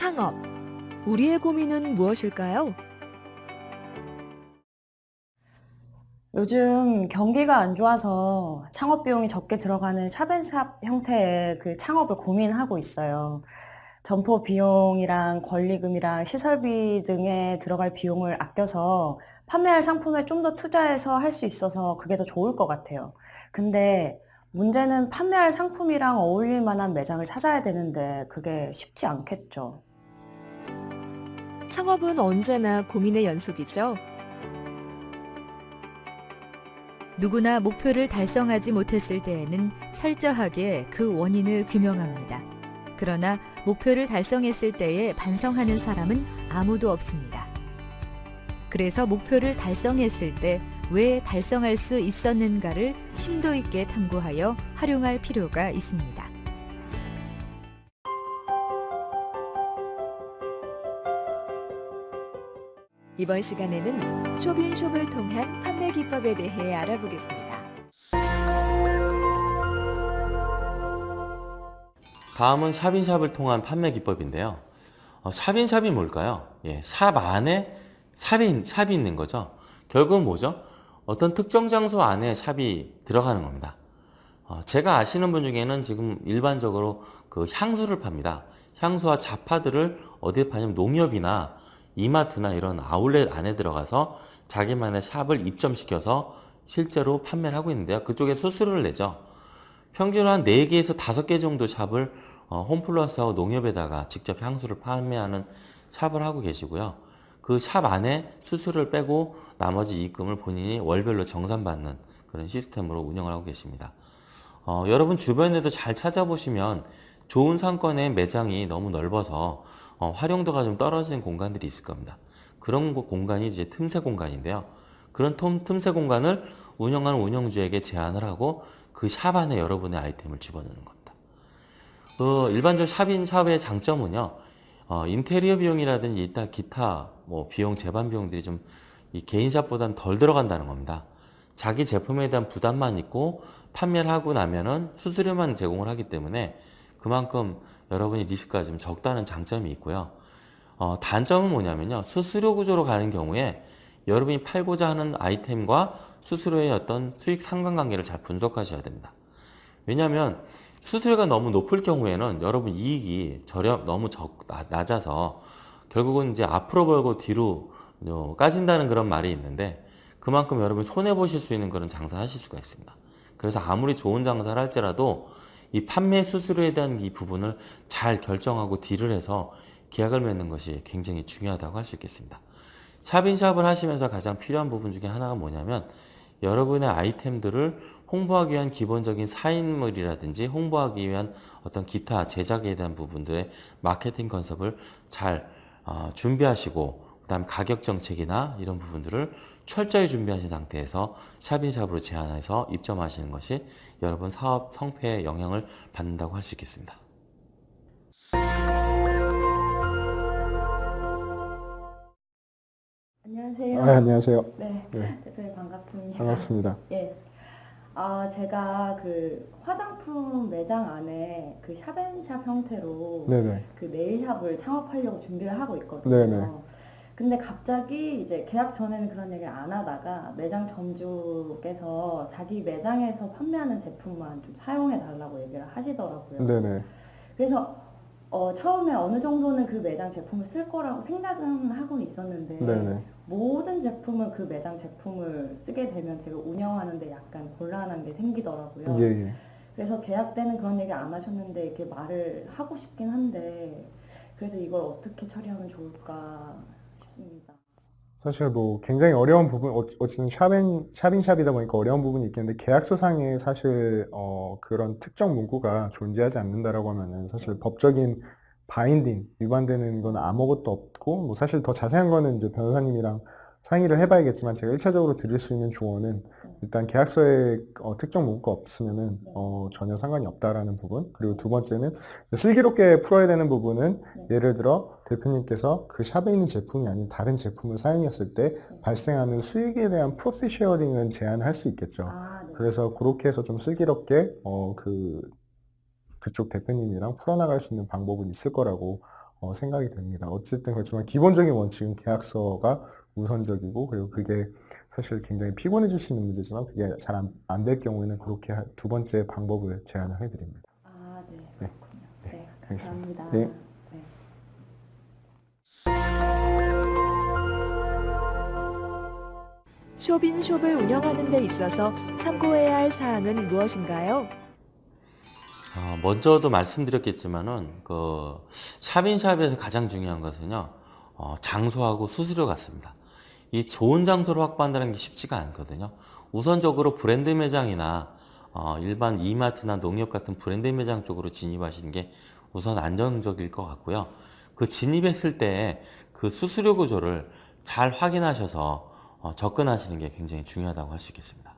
창업. 우리의 고민은 무엇일까요? 요즘 경기가 안 좋아서 창업 비용이 적게 들어가는 샵앤샵 형태의 그 창업을 고민하고 있어요. 점포 비용이랑 권리금이랑 시설비 등에 들어갈 비용을 아껴서 판매할 상품에 좀 더 투자해서 할 수 있어서 그게 더 좋을 것 같아요. 근데 문제는 판매할 상품이랑 어울릴 만한 매장을 찾아야 되는데 그게 쉽지 않겠죠. 창업은 언제나 고민의 연속이죠. 누구나 목표를 달성하지 못했을 때에는 철저하게 그 원인을 규명합니다. 그러나 목표를 달성했을 때에 반성하는 사람은 아무도 없습니다. 그래서 목표를 달성했을 때 왜 달성할 수 있었는가를 심도 있게 탐구하여 활용할 필요가 있습니다. 이번 시간에는 쇼핑숍을 통한 판매 기법에 대해 알아보겠습니다. 다음은 샵인샵을 통한 판매 기법인데요. 어, 샵인샵이 뭘까요? 예, 샵 안에 샵이, 샵이 있는 거죠. 결국은 뭐죠? 어떤 특정 장소 안에 샵이 들어가는 겁니다. 어, 제가 아시는 분 중에는 지금 일반적으로 그 향수를 팝니다. 향수와 잡화들을 어디에 파냐면 농협이나 이마트나 이런 아울렛 안에 들어가서 자기만의 샵을 입점시켜서 실제로 판매를 하고 있는데요. 그쪽에 수수료를 내죠. 평균 한 4개에서 5개 정도 샵을 어, 홈플러스하고 농협에다가 직접 향수를 판매하는 샵을 하고 계시고요. 그 샵 안에 수수료를 빼고 나머지 이익금을 본인이 월별로 정산받는 그런 시스템으로 운영을 하고 계십니다. 어, 여러분 주변에도 잘 찾아보시면 좋은 상권의 매장이 너무 넓어서 어, 활용도가 좀 떨어지는 공간들이 있을 겁니다. 그런 공간이 이제 틈새 공간인데요. 그런 틈새 공간을 운영하는 운영주에게 제안을 하고 그 샵 안에 여러분의 아이템을 집어넣는 겁니다. 그 일반적 샵인 샵의 장점은요. 어, 인테리어 비용이라든지 이따 기타 뭐 비용 재반 비용들이 좀이 개인 샵보다는 덜 들어간다는 겁니다. 자기 제품에 대한 부담만 있고 판매를 하고 나면은 수수료만 제공을 하기 때문에 그만큼 여러분이 리스크가 좀 적다는 장점이 있고요. 어, 단점은 뭐냐면요. 수수료 구조로 가는 경우에 여러분이 팔고자 하는 아이템과 수수료의 어떤 수익 상관관계를 잘 분석하셔야 됩니다. 왜냐하면 수수료가 너무 높을 경우에는 여러분 이익이 저렴 너무 적 낮아서 결국은 이제 앞으로 벌고 뒤로 어, 까진다는 그런 말이 있는데 그만큼 여러분 손해 보실 수 있는 그런 장사 하실 수가 있습니다. 그래서 아무리 좋은 장사를 할지라도 이 판매 수수료에 대한 이 부분을 잘 결정하고 딜을 해서 계약을 맺는 것이 굉장히 중요하다고 할 수 있겠습니다. 샵인샵을 하시면서 가장 필요한 부분 중에 하나가 뭐냐면 여러분의 아이템들을 홍보하기 위한 기본적인 사인물이라든지 홍보하기 위한 어떤 기타 제작에 대한 부분들의 마케팅 컨셉을 잘 어, 준비하시고 그 다음 가격 정책이나 이런 부분들을 철저히 준비하신 상태에서 샵인샵으로 제안해서 입점하시는 것이 여러분 사업 성패에 영향을 받는다고 할 수 있겠습니다. 안녕하세요. 아, 안녕하세요. 네, 네. 대표님 반갑습니다. 반갑습니다. 예. 아, 제가 그 화장품 매장 안에 그 샵앤샵 형태로 네네. 그 네일샵을 창업하려고 준비를 하고 있거든요. 네네. 근데 갑자기 이제 계약 전에는 그런 얘기를 안 하다가 매장 점주께서 자기 매장에서 판매하는 제품만 좀 사용해 달라고 얘기를 하시더라고요. 네네. 그래서 어, 처음에 어느 정도는 그 매장 제품을 쓸 거라고 생각은 하고 있었는데 네네. 모든 제품을 그 매장 제품을 쓰게 되면 제가 운영하는데 약간 곤란한 게 생기더라고요. 예, 예. 그래서 계약 때는 그런 얘기 안 하셨는데 이렇게 말을 하고 싶긴 한데 그래서 이걸 어떻게 처리하면 좋을까 싶습니다. 사실 뭐 굉장히 어려운 부분, 어- 어쨌든 샵인, 샵인샵이다 보니까 어려운 부분이 있겠는데 계약서상에 사실 어, 그런 특정 문구가 존재하지 않는다라고 하면은 사실 법적인 바인딩, 위반되는 건 아무것도 없고 뭐 사실 더 자세한 거는 이제 변호사님이랑 상의를 해봐야겠지만 제가 1차적으로 드릴 수 있는 조언은 일단 계약서에 어, 특정 문구가 없으면은 어, 전혀 상관이 없다라는 부분 그리고 두 번째는 슬기롭게 풀어야 되는 부분은 예를 들어 대표님께서 그 샵에 있는 제품이 아닌 다른 제품을 사용했을 때 발생하는 수익에 대한 프로핏 쉐어링은 제한할 수 있겠죠. 아, 네. 그래서 그렇게 해서 좀 슬기롭게 어, 그 그쪽 대표님이랑 풀어나갈 수 있는 방법은 있을 거라고 어, 생각이 됩니다. 어쨌든 그렇지만 기본적인 원칙은 계약서가 우선적이고 그리고 그게 사실 굉장히 피곤해질 수 있는 문제지만 그게 잘 안 될 경우에는 그렇게 하- 두 번째 방법을 제안을 해드립니다. 아, 네. 네. 그렇군요. 네. 알겠습니다. 감사합니다. 네. 네. 쇼빈숍을 운영하는 데 있어서 참고해야 할 사항은 무엇인가요? 어, 먼저도 말씀드렸겠지만은 그 샵인샵에서 가장 중요한 것은요 어, 장소하고 수수료 같습니다. 이 좋은 장소를 확보한다는 게 쉽지가 않거든요. 우선적으로 브랜드 매장이나 어, 일반 이마트나 농협 같은 브랜드 매장 쪽으로 진입하시는 게 우선 안정적일 것 같고요. 그 진입했을 때 그 수수료 구조를 잘 확인하셔서 어, 접근하시는 게 굉장히 중요하다고 할 수 있겠습니다.